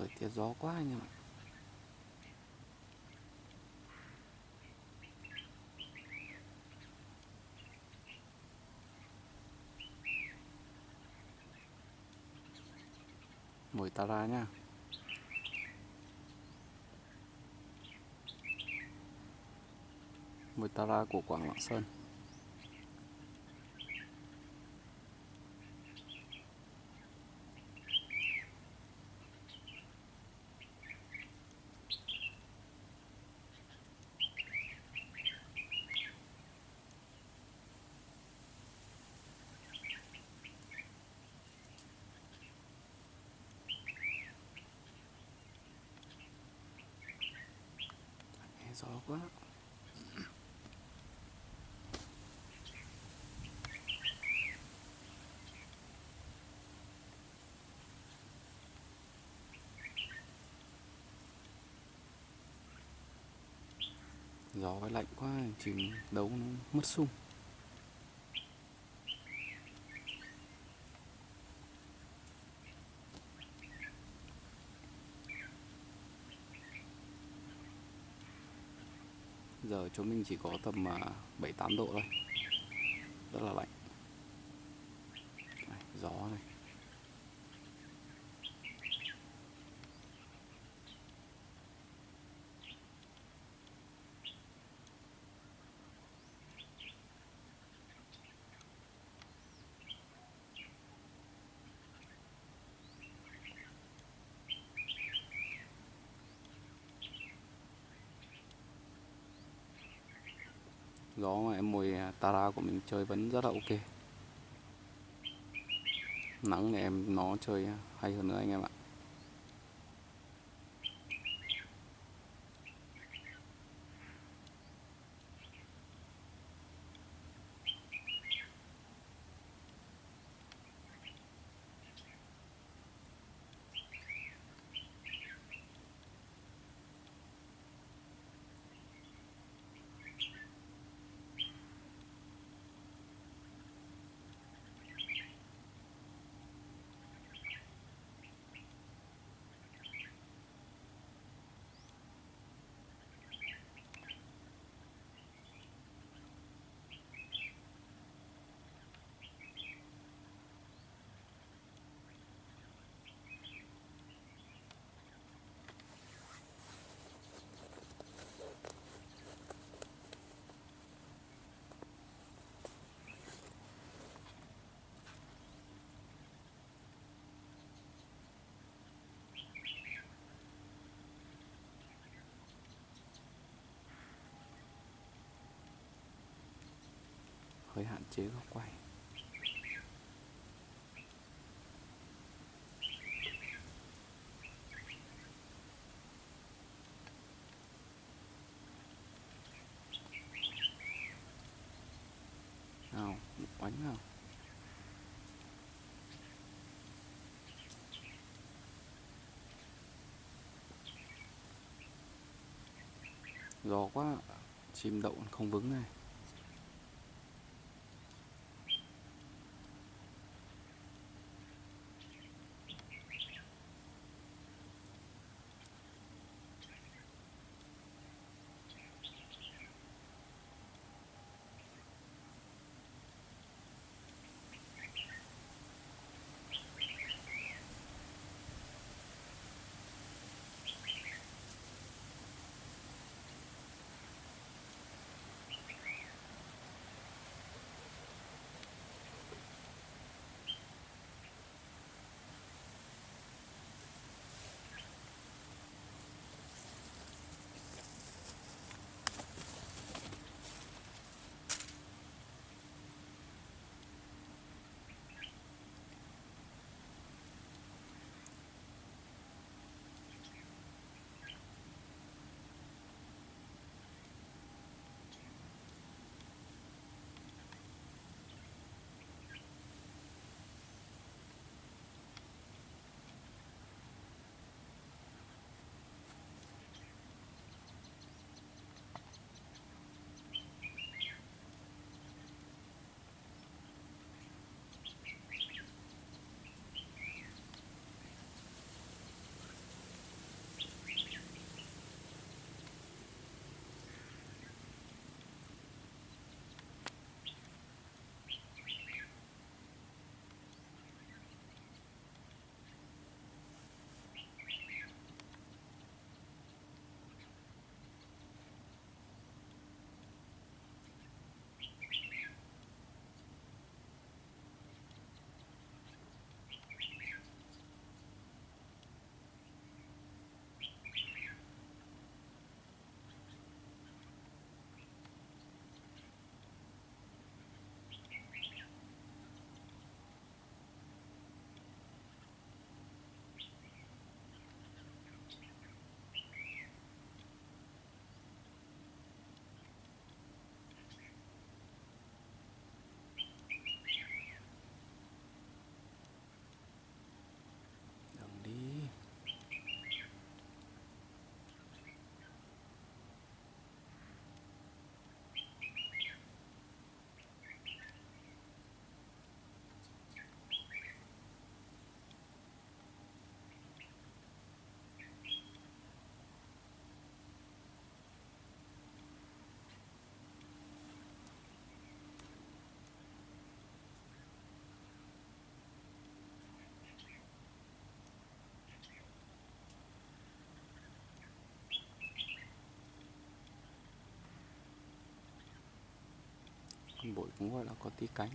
thời tiết gió quá anh em ạ. Mồi tara nha. Mồi tara của quảng lạng sơn. Gió quá. Gió lạnh quá chừng đấu nó mất sung. Giờ chỗ mình chỉ có tầm à, 7-8 độ thôi. Rất là lạnh. Gió này. Gió mà em mồi à, Tara của mình chơi vẫn rất là ok. Nắng này em, nó chơi hay hơn nữa anh em ạ. Hơi hạn chế góc quay. Nào bánh nào? Gió quá, chim đậu không vững này. Bụi cũng gọi là có tí cánh.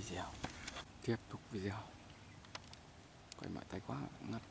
Video. Tiếp tục video. Quay mãi tay quá ngắt.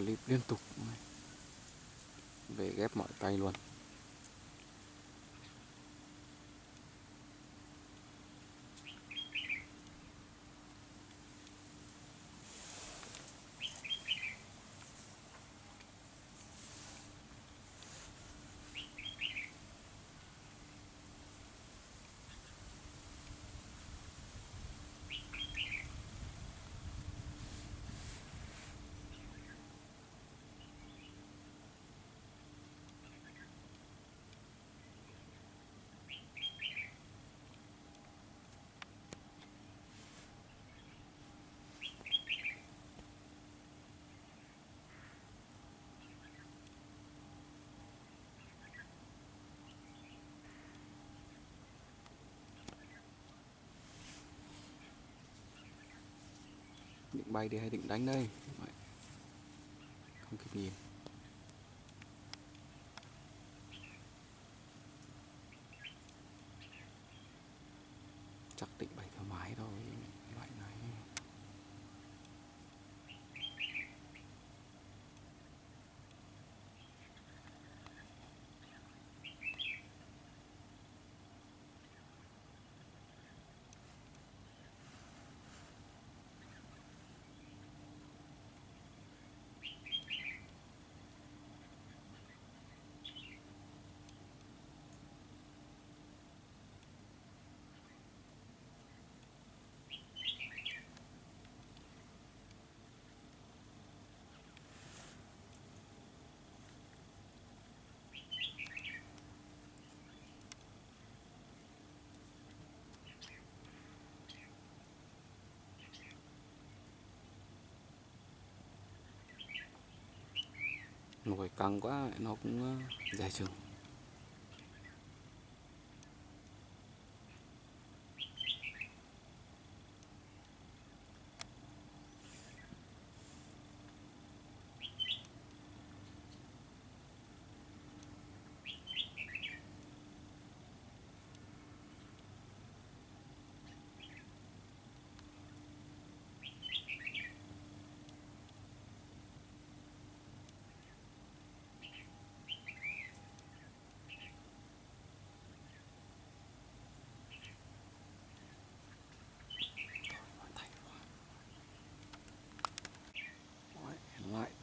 Clip liên tục về ghép mọi tay luôn. Định bay đi hay định đánh đây? Không kịp nhìn. Chắc định bay thoải mái thôi loại này nồi căng quá nó cũng ờ, dài chừng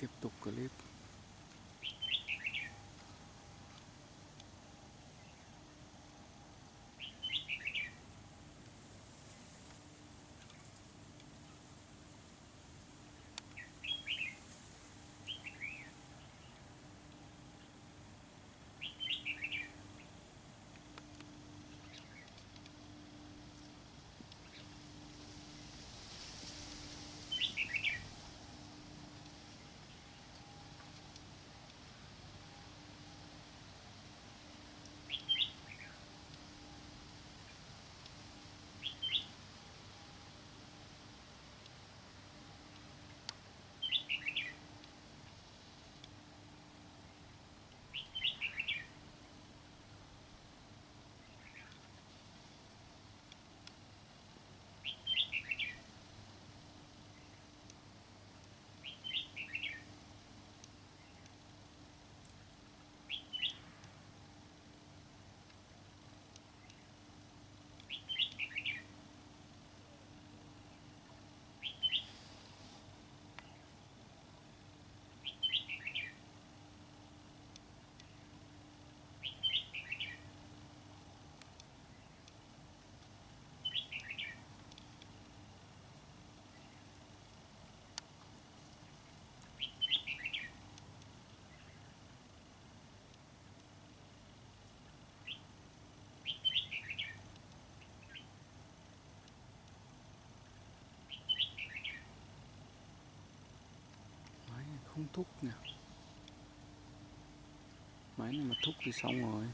tiếp tục clip thúc nè. Máy này mà thúc thì xong rồi.